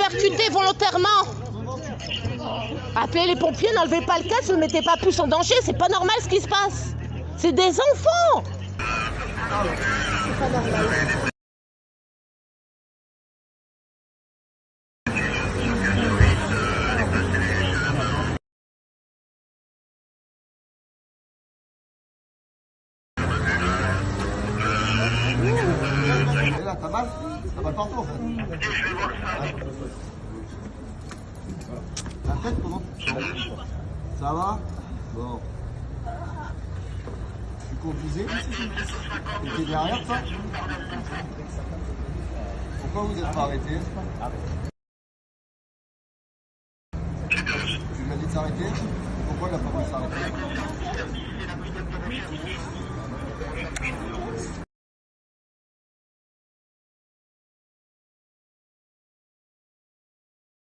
arrêté volontairement. Appelez les pompiers, n'enlevez pas le casque, ne mettez pas plus en danger, c'est pas normal ce qui se passe. C'est des enfants. T'as mal T'as mal partout en fait. La tête, comment Ça va Bon. Tu conduisais derrière toi Pourquoi vous n'êtes pas arrêté Tu lui as dit de s'arrêter Pourquoi il n'a pas voulu s'arrêter